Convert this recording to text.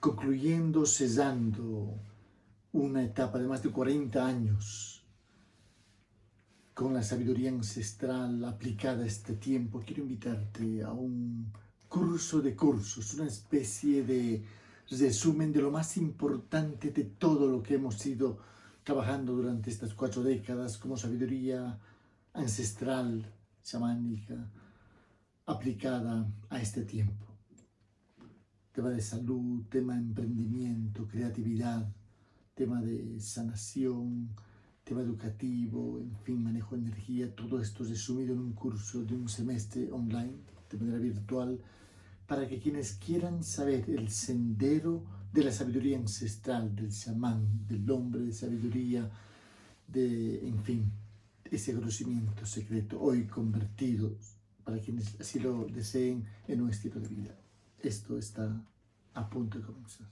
concluyendo, cesando una etapa de más de 40 años con la sabiduría ancestral aplicada a este tiempo, quiero invitarte a un curso de cursos, una especie de resumen de lo más importante de todo lo que hemos ido trabajando durante estas cuatro décadas como sabiduría ancestral, chamánica, aplicada a este tiempo. Tema de salud, tema de emprendimiento, creatividad, tema de sanación, tema educativo, en fin, manejo de energía, todo esto resumido en un curso de un semestre online, de manera virtual, para que quienes quieran saber el sendero de la sabiduría ancestral, del chamán, del hombre de sabiduría, de, en fin, ese conocimiento secreto, hoy convertido, para quienes así lo deseen, en un estilo de vida. Esto está a punto de comenzar.